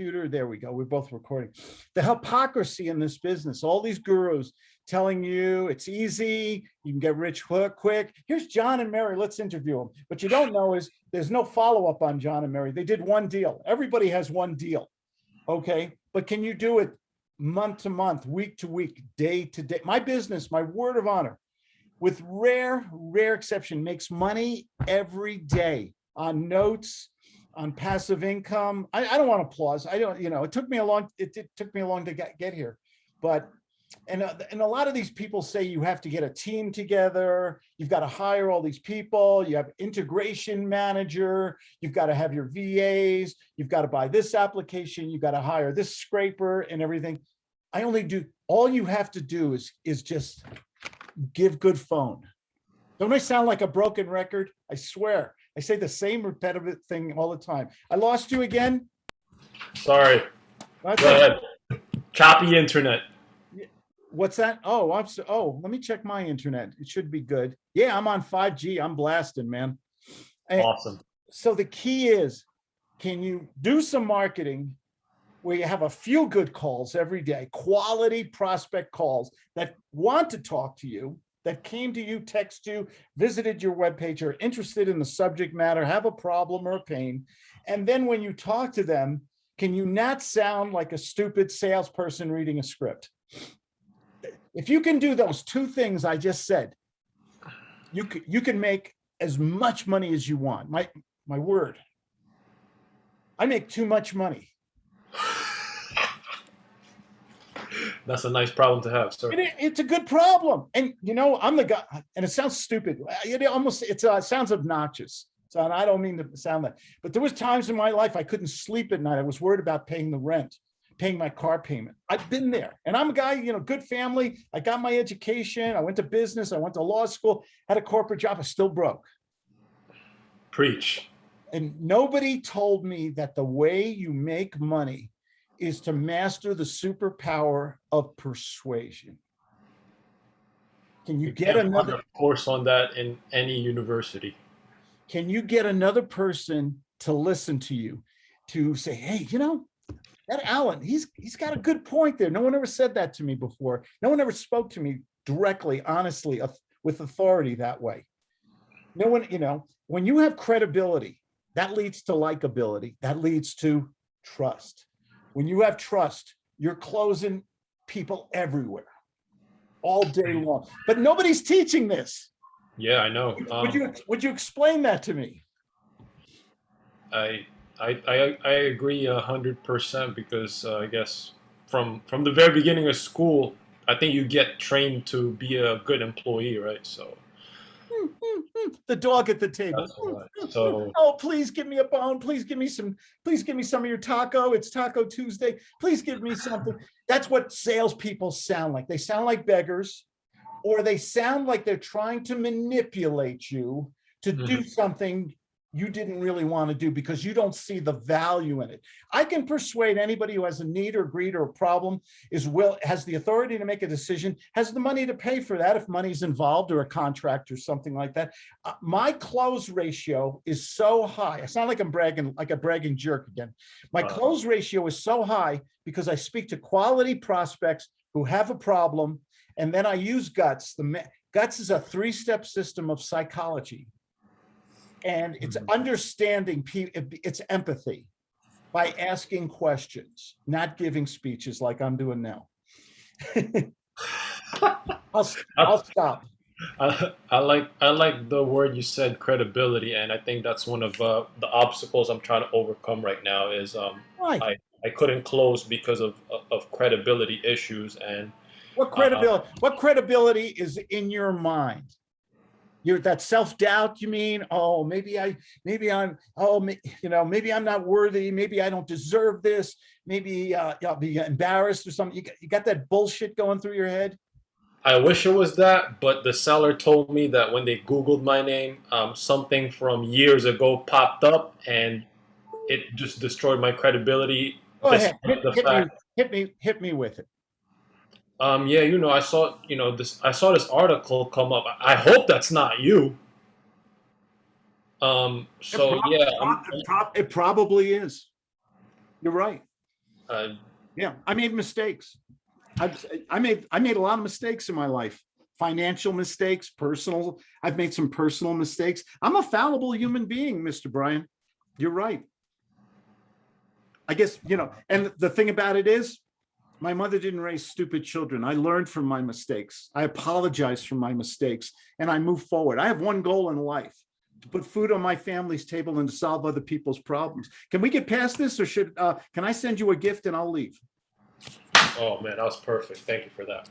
computer? There we go. We're both recording. The hypocrisy in this business, all these gurus telling you it's easy, you can get rich quick. Here's John and Mary, let's interview them. What you don't know is there's no follow-up on John and Mary. They did one deal. Everybody has one deal, okay? But can you do it month to month, week to week, day to day? My business, my word of honor, with rare, rare exception, makes money every day on notes, on passive income. I, I don't want applause. I don't, you know, it took me a long, it, it took me a long to get, get here, but and, uh, and a lot of these people say you have to get a team together, you've got to hire all these people, you have integration manager, you've got to have your VAs, you've got to buy this application, you've got to hire this scraper and everything. I only do, all you have to do is, is just give good phone. Don't I sound like a broken record? I swear. I say the same repetitive thing all the time. I lost you again. Sorry. That's Go ahead. Choppy internet. What's that? Oh, I'm so, oh, let me check my internet. It should be good. Yeah, I'm on 5G. I'm blasting, man. And Awesome. so the key is, can you do some marketing where you have a few good calls every day, quality prospect calls that want to talk to you, that came to you, text you, visited your webpage, are interested in the subject matter, have a problem or a pain. And then when you talk to them, can you not sound like a stupid salesperson reading a script? If you can do those two things I just said, you can, you can make as much money as you want. My, my word. I make too much money. That's a nice problem to have, sir. It- it's a good problem. And you know, I'm the guy, and it sounds stupid. It almost, it's, uh, it sounds obnoxious. So and I don't mean to sound that, but there was times in my life I couldn't sleep at night. I was worried about paying the rent, paying my car payment. I've been there and I'm a guy, you know, good family. I got my education. I went to business. I went to law school, had a corporate job. I still broke. Preach. And nobody told me that the way you make money is to master the superpower of persuasion. Can you get another, course on that in any university. can you get another person to listen to you? To say, hey, you know, that Alan, he's, he's got a good point there. No one ever said that to me before. No one ever spoke to me directly, honestly, with authority that way. No one, you know, when you have credibility, that leads to likability, that leads to trust. When you have trust, you're closing people everywhere all day long, but nobody's teaching this. Yeah, I know. Would Um, you, would you explain that to me? I, I, I, I agree a hundred percent because uh, I guess from from the very beginning of school, I think you get trained to be a good employee, right? So Hmm, hmm, hmm. The dog at the table. right. So Oh, please give me a bone. Please give me some, please give me some of your taco. It's Taco Tuesday. Please give me something. That's what salespeople sound like. They sound like beggars. Or they sound like they're trying to manipulate you to do something you didn't really want to do because you don't see the value in it. I can persuade anybody who has a need or greed or a problem is will, has the authority to make a decision, has the money to pay for that if money's involved or a contract or something like that uh, my close ratio is so high. It's not like I'm bragging, like a bragging jerk again. My Uh. close ratio is so high because I speak to quality prospects who have a problem. And then I use guts. The guts is a three-step system of psychology. And it's Mhm. understanding, it's empathy by asking questions, not giving speeches like I'm doing now. I'll, I'll stop. I, I like I like the word you said credibility, and I think that's one of uh, the obstacles I'm trying to overcome right now. Is um, Right. I couldn't close because of of credibility issues, and What credibility, what credibility is in your mind? You're that self-doubt, you mean? Oh, maybe I, maybe I'm, oh, you know, maybe I'm not worthy. Maybe I don't deserve this. Maybe uh, I'll be embarrassed or something. You got, you got that bullshit going through your head? I wish it was that. But the seller told me that when they Googled my name, um, something from years ago popped up, and it just destroyed my credibility. Go ahead, hit, hit me, hit me, hit me with it. Um, yeah, you know, I saw, you know, this. I saw this article come up. I hope that's not you. Um, so It yeah, I'm- it prob- It probably is. You're right. Uh, Yeah, I made mistakes. I've, I made, I made a lot of mistakes in my life. Financial mistakes, personal, I've made some personal mistakes. I'm a fallible human being, Mr. Brian. You're right. I guess, you know, and the thing about it is, my mother didn't raise stupid children. I learned from my mistakes. I apologize for my mistakes and I move forward. I have one goal in life, to put food on my family's table and to solve other people's problems. Can we get past this or should, uh, can I send you a gift and I'll leave? oh man, that was perfect. Thank you for that.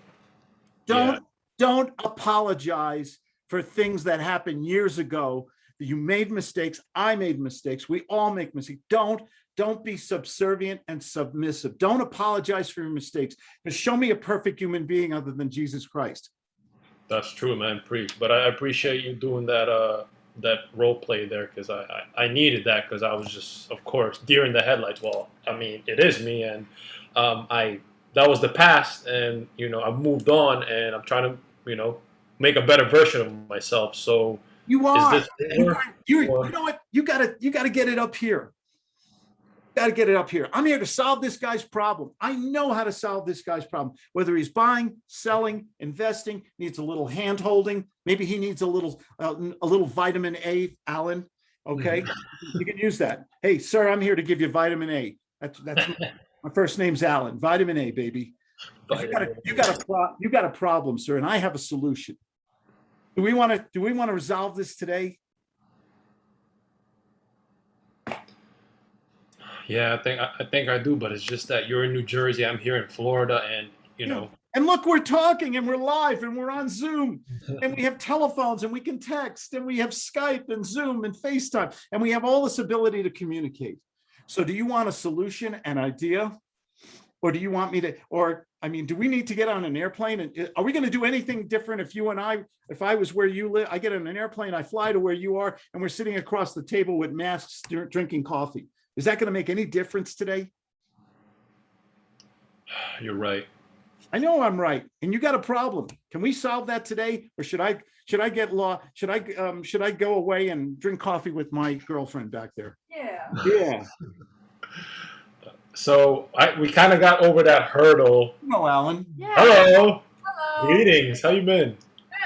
Don't, don't apologize for things that happened years ago. You made mistakes. I made mistakes. We all make mistakes. Don't, don't be subservient and submissive. Don't apologize for your mistakes. But show me a perfect human being other than Jesus Christ. That's true, man. Preach. But I appreciate you doing that. Uh, that role play there because I, I I needed that because I was just, of course, deer in the headlights. Well, I mean, it is me, and um, I that was the past, and you know, I moved on, and I'm trying to, you know, make a better version of myself. So You is are. this you, or- you know what? You gotta, you gotta get it up here. Gotta get it up here. I'm here to solve this guy's problem. I know how to solve this guy's problem. Whether he's buying, selling, investing, needs a little hand holding. Maybe he needs a little, uh, a little vitamin A, Alan. Okay, you can use that. Hey, sir, I'm here to give you vitamin A. That's, that's, my- my first name's Alan. Vitamin A, baby. You got a, you got a, you got a problem, sir, and I have a solution. Do we want to, do we want to resolve this today? Yeah, I think I I think I do, but it's just that you're in New Jersey, I'm here in Florida, and you Yeah. know, And look, we're talking and we're live and we're on Zoom and we have telephones and we can text and we have Skype and Zoom and FaceTime and we have all this ability to communicate. So do you want a solution, an idea? Or do you want me to, or, I mean, do we need to get on an airplane and are we going to do anything different if you and I, if I was where you live, I get on an airplane, I fly to where you are and we're sitting across the table with masks, drinking coffee. Is that going to make any difference today? you're right. I know I'm right, and you got a problem. Can we solve that today, or should I, should I get law, should I, um, should I go away and drink coffee with my girlfriend back there? Yeah. Yeah. So I we kind of got over that hurdle. No, Alan. Yeah. Hello, Hello. greetings. How you been?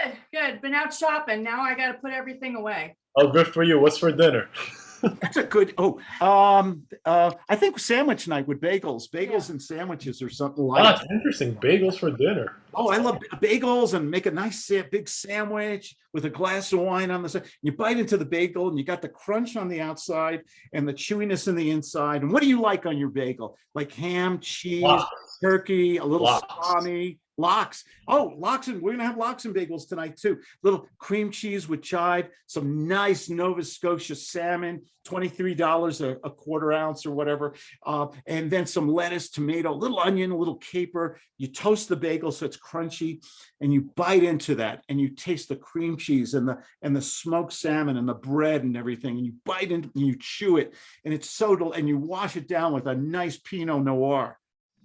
Good. Good. Been out shopping. Now I got to put everything away. Oh, good for you. What's for dinner? That's a good, oh, um, uh, I think sandwich night with bagels, bagels and sandwiches or something like. Oh, like. that's interesting. Bagels for dinner. Oh, I love bagels and make a nice big sandwich with a glass of wine on the side. You bite into the bagel and you got the crunch on the outside and the chewiness in the inside. And what do you like on your bagel? Like ham, cheese, Wow. turkey, a little Lox. salami, lox. Oh, lox and we're gonna have lox and bagels tonight too. Little cream cheese with chive, some nice Nova Scotia salmon, twenty-three dollars a a quarter ounce or whatever. Uh, and then some lettuce, tomato, little onion, a little caper. You toast the bagel so it's crunchy and you bite into that and you taste the cream cheese and the and the smoked salmon and the bread and everything. And you bite into and you chew it and it's so and you wash it down with a nice Pinot Noir.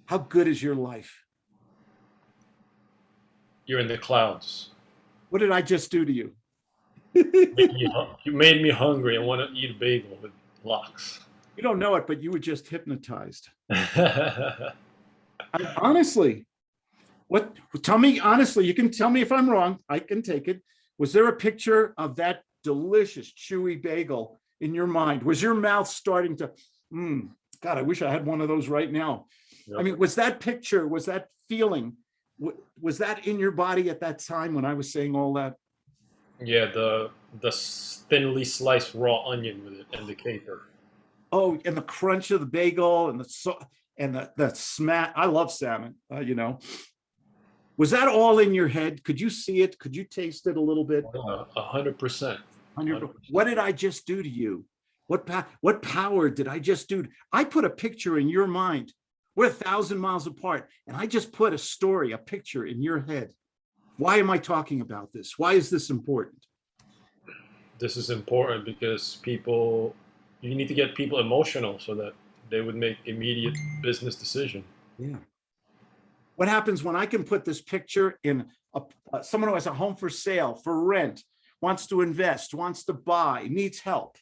How good is your life? You're in the clouds. What did I just do to you? Made me hu- you made me hungry and want to eat a bagel with lox. You don't know it, but you were just hypnotized. I- Honestly, what, tell me honestly, you can tell me if I'm wrong, I can take it. Was there a picture of that delicious chewy bagel in your mind? Was your mouth starting to, hmm, God, I wish I had one of those right now. I mean, was that picture, was that feeling, was that in your body at that time when I was saying all that? yeah, the the thinly sliced raw onion with it and the caper. Oh, and the crunch of the bagel and the so and the the smack. I love salmon. Uh, you know, was that all in your head? Could you see it? Could you taste it a little bit? Uh, A hundred percent. What did I just do to you? What what power did I just do? I put a picture in your mind. We're a thousand miles apart, and I just put a story, a picture in your head. Why am I talking about this? Why is this important? This is important because people, you need to get people emotional so that they would make immediate business decision. Yeah. What happens when I can put this picture in a, uh, someone who has a home for sale, for rent, wants to invest, wants to buy, needs help?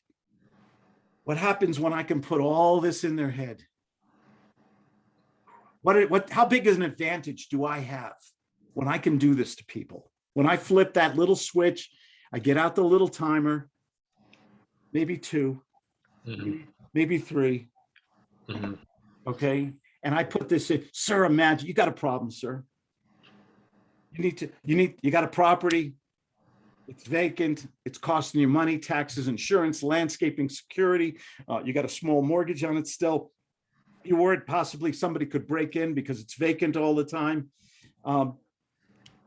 What happens when I can put all this in their head? What, what, how big is an advantage do I have when I can do this to people? When I flip that little switch, I get out the little timer, maybe two, Mhm, maybe three, mhm. okay? And I put this in, sir, imagine, you got a problem, sir. You need to, you need, you got a property. It's vacant, it's costing you money, taxes, insurance, landscaping, security. Uh, you got a small mortgage on it still. You're worried possibly somebody could break in because it's vacant all the time. Um,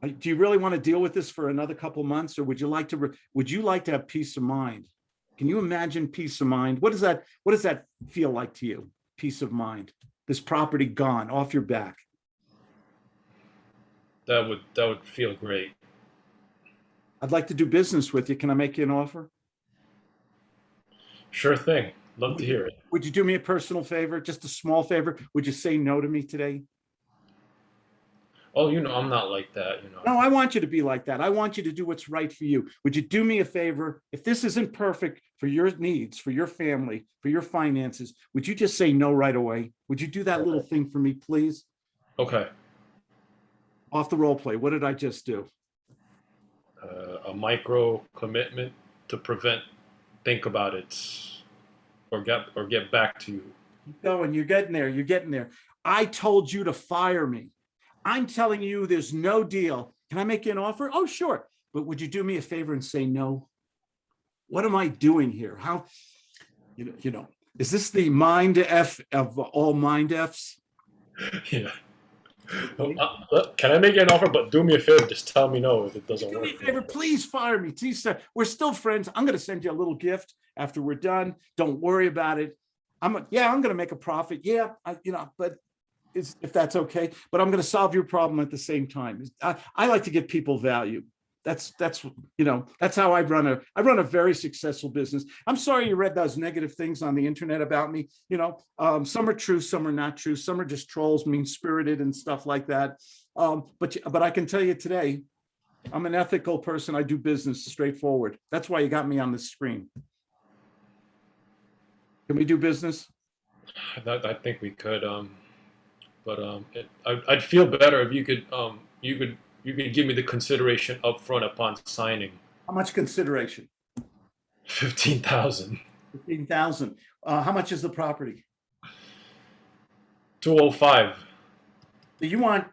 do you really want to deal with this for another couple months or would you like to, would you like to have peace of mind? Can you imagine peace of mind? What does that, what does that feel like to you? Peace of mind? This property gone off your back. That would that would feel great. I'd like to do business with you. Can I make you an offer? Sure thing. Love to hear it. Would you do me a personal favor, just a small favor? Would you say no to me today? Oh, you know, I'm not like that. You know. No, I want you to be like that. I want you to do what's right for you. Would you do me a favor? If this isn't perfect for your needs, for your family, for your finances, would you just say no right away? Would you do that little thing for me, please? Okay. Off the role play. What did I just do? Uh, a micro commitment to prevent. Think about it, or get or get back to you. Keep going. You're getting there. You're getting there. I told you to fire me. I'm telling you there's no deal. Can I make you an offer? Oh, sure. But would you do me a favor and say no? What am I doing here? How, you know, you know, is this the mind F of all mind Fs? yeah. Uh, uh, can I make you an offer? But do me a favor. Just tell me no if it doesn't Do me work. a favor, please fire me. Please, sir. We're still friends. I'm going to send you a little gift after we're done. Don't worry about it. I'm, a, yeah, I'm going to make a profit. Yeah, I, you know, but it's, if that's okay, but I'm going to solve your problem at the same time. I, I like to give people value. That's, that's, you know, that's how I run a, I run a very successful business. I'm sorry you read those negative things on the internet about me. You know, um, some are true, some are not true. Some are just trolls, mean spirited and stuff like that. Um, but, but I can tell you today, I'm an ethical person. I do business straightforward. That's why you got me on the screen. Can we do business? I think we could. Um, but um, it, I, I'd feel better if you could um, you could you can give me the consideration up front upon signing. How much consideration? 15,000. 15,000. Uh, how much is the property? 205. So you want,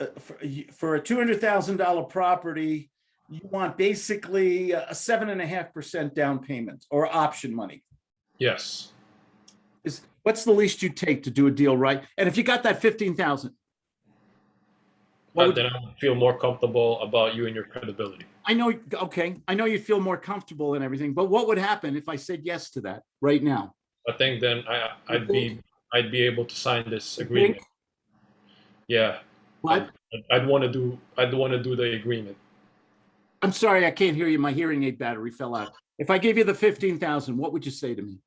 uh, for, uh, for a $200,000 property, you want basically a seven and a half percent down payment or option money. Yes. Is What's the least you take to do a deal right? And if you got that 15,000, uh, then I would feel more comfortable about you and your credibility. I know, okay, I know you feel more comfortable and everything, but what would happen if I said yes to that right now? I think then I, I'd be I'd be able to sign this agreement. Yeah. What? I'd, I'd want to do I'd want to do the agreement. I'm sorry, I can't hear you. My hearing aid battery fell out. If I gave you the fifteen thousand, what would you say to me?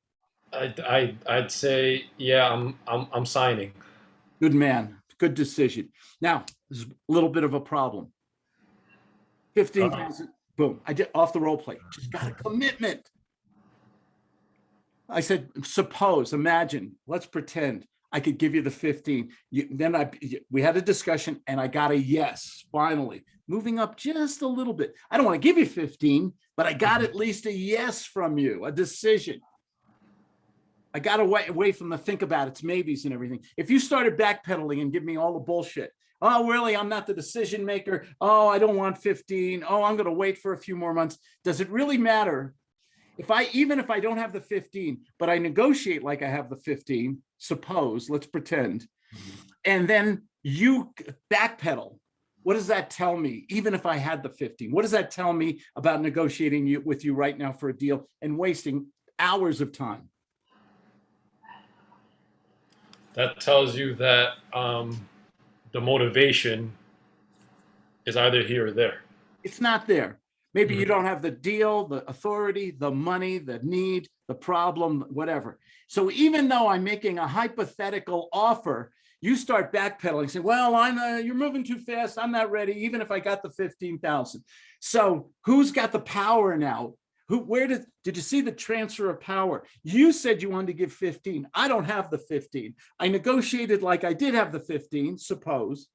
I'd, I'd I'd say yeah, I'm I'm I'm signing. Good man good decision. Now, there's a little bit of a problem. Fifteen uh-huh. thousand, boom, I did off the role play, just got a commitment. I said, suppose, imagine, let's pretend I could give you the fifteen. You, then I, we had a discussion and I got a yes, finally, moving up just a little bit. I don't want to give you fifteen, but I got mm-hmm. at least a yes from you, a decision. I got away, away from the think about it's maybes and everything. If you started backpedaling and give me all the bullshit, oh, really, I'm not the decision maker. Oh, I don't want 15. Oh, I'm gonna wait for a few more months. Does it really matter? If I, even if I don't have the 15, but I negotiate like I have the 15, suppose, let's pretend, mm-hmm. and then you backpedal, what does that tell me? Even if I had the 15, what does that tell me about negotiating you with you right now for a deal and wasting hours of time? That tells you that um, the motivation is either here or there. it's not there. Maybe you Mhm. don't have the deal, the authority, the money, the need, the problem, whatever. So even though I'm making a hypothetical offer, you start backpedaling, saying, well, I'm, uh, you're moving too fast. I'm not ready, even if I got the 15,000. So who's got the power now? Who, where did, did you see the transfer of power? You said you wanted to give 15. I don't have the 15. I negotiated like I did have the 15, suppose.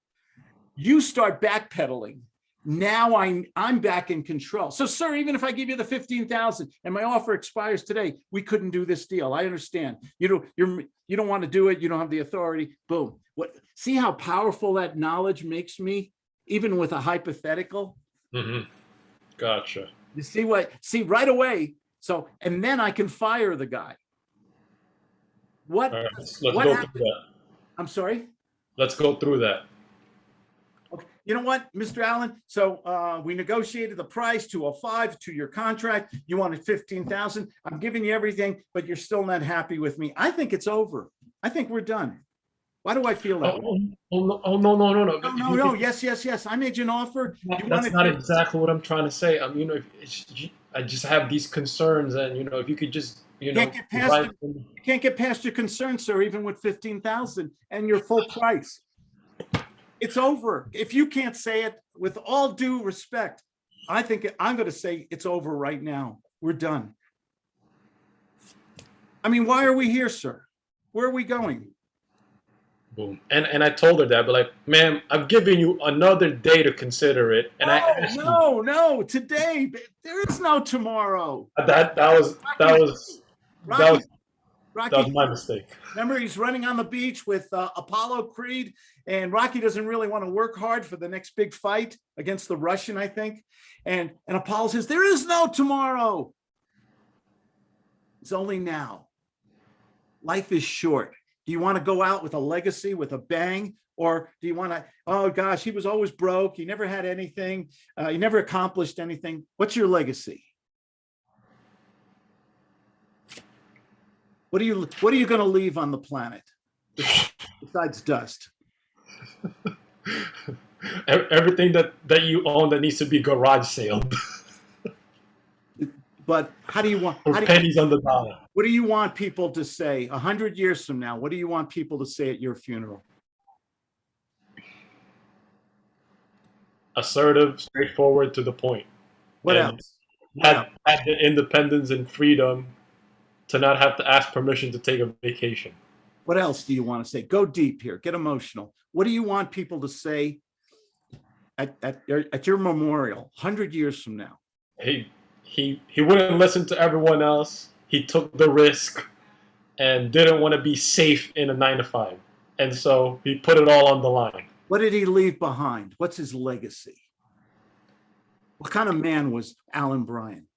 You start backpedaling. Now I'm, I'm back in control. So sir, even if I give you the 15,000 and my offer expires today, we couldn't do this deal. I understand. You don't, you're, you don't want to do it. You don't have the authority. Boom. What, see how powerful that knowledge makes me, even with a hypothetical? hmm Gotcha. You see what, see right away. So, and then I can fire the guy. What, right, what go happened? through that. I'm sorry? Let's go through that. Okay, You know what, Mr. Allen? So uh, we negotiated the price, 205 to your contract. You wanted 15,000. I'm giving you everything, but you're still not happy with me. I think it's over. I think we're done. Why do I feel that? Oh, oh, oh, no, oh, no, no, no, no. No, no, no. Yes, yes, yes. I made you an offer. You That's not exactly what I'm trying to say. Um, you know, it's, I just have these concerns, and you know, if you could just, you know, Can't get past it. You can't get past your concerns, sir, even with 15,000 and your full price. It's over. If you can't say it, with all due respect, I think I'm going to say it's over right now. We're done. I mean, why are we here, sir? Where are we going? Boom. And and I told her that, but like, ma'am, I've given you another day to consider it, and I No, you- no, no, today, there is no tomorrow. that that was that was that Rocky, was, that was my mistake. remember he's running on the beach with uh, Apollo Creed and Rocky doesn't really want to work hard for the next big fight against the Russian, I think. And, and Apollo says, there is no tomorrow. It's only now. Life is short. Do you want to go out with a legacy, with a bang? Or do you want to, oh gosh, he was always broke. He never had anything. Uh, he never accomplished anything. What's your legacy? What are you, what are you going to leave on the planet besides dust? Everything that that you own that needs to be garage sale But how do you want, how do you, pennies on the dollar. what do you want people to say a hundred years from now? What do you want people to say at your funeral? Assertive, straightforward, to the point. What And- else? Had, had the independence and freedom to not have to ask permission to take a vacation. What else do you want to say? Go deep here, get emotional. What do you want people to say at, at, your- at your memorial, hundred years from now? he he he wouldn't listen to everyone else. He took the risk and didn't want to be safe in a nine to five, and so he put it all on the line. What did he leave behind? What's his legacy? What kind of man was Alan Bryan?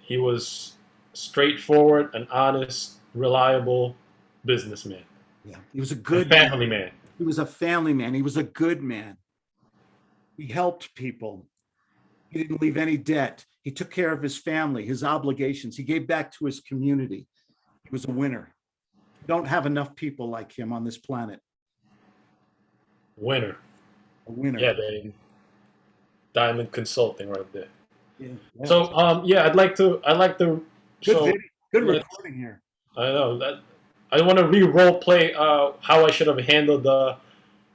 He was straightforward, an honest, reliable businessman, Yeah, he was a a good, man. family man. he was a family man. He was a good man. He helped people. He didn't leave any debt. He took care of his family, his obligations. He gave back to his community. He was a winner. We Don't have enough people like him on this planet. Winner. A winner. Yeah, baby. Diamond Consulting right there. Yeah, yeah. So um yeah, I'd like to I'd like to good, so video, good recording here. I know that I want to re-role play uh, how I should have handled the.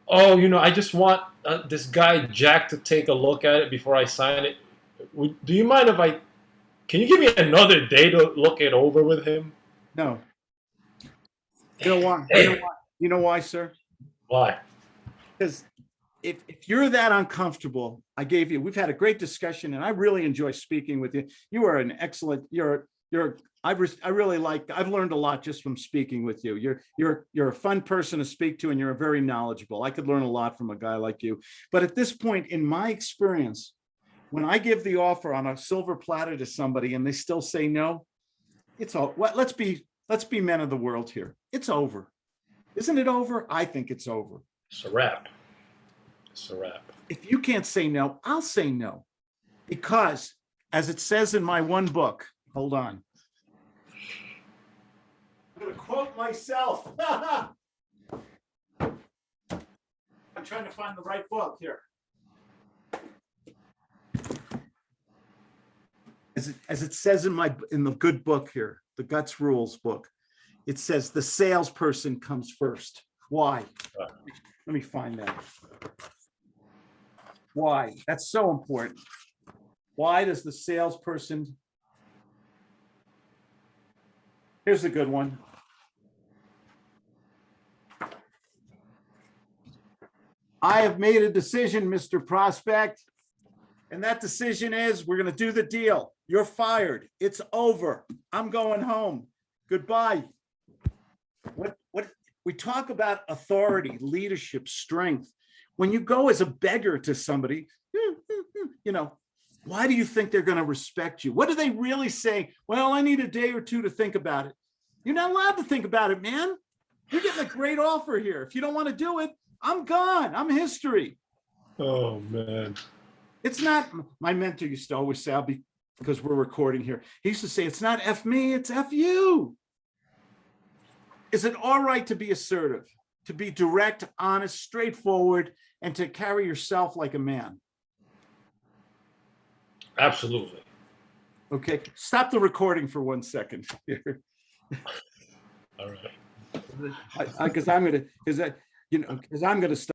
Oh, you know, I just want uh, this guy Jack to take a look at it before I sign it. Would, do you mind if I? Can you give me another day to look it over with him? No. You know why? You know why, you know why, sir? Why? Because if, if you're that uncomfortable, I gave you, we've had a great discussion and I really enjoy speaking with you. You are an excellent, you're, you're, I've, res- I really like, I've learned a lot just from speaking with you. You're, you're, you're a fun person to speak to and you're a very knowledgeable. I could learn a lot from a guy like you. But at this point, in my experience, when I give the offer on a silver platter to somebody and they still say no, it's all, well, let's be, let's be men of the world here. It's over. Isn't it over? I think it's over. It's a wrap. It's a wrap. if you can't say no, I'll say no. Because as it says in my one book, hold on. Gonna quote myself. I'm trying to find the right book here. As it, as it says in my, in the good book here, the Guts Rules book, it says the salesperson comes first. Why? Let me find that. Why? That's so important. Why does the salesperson? Here's a good one. I have made a decision, Mr. Prospect. And that decision is, we're gonna do the deal. You're fired. It's over. I'm going home. Goodbye. What, what, we talk about authority, leadership, strength. When you go as a beggar to somebody, you know, why do you think they're gonna respect you? What do they really say? Well, I need a day or two to think about it. You're not allowed to think about it, man. You're getting a great offer here. If you don't want to do it, I'm gone. I'm history. Oh man. It's not, my mentor used to always say, I'll be, because we're recording here. He used to say, it's not F me, it's F you. Is it all right to be assertive, to be direct, honest, straightforward, and to carry yourself like a man? Absolutely. Okay, stop the recording for one second here. All right. I, I, cause I'm gonna, cause I, you know, cause I'm gonna stop.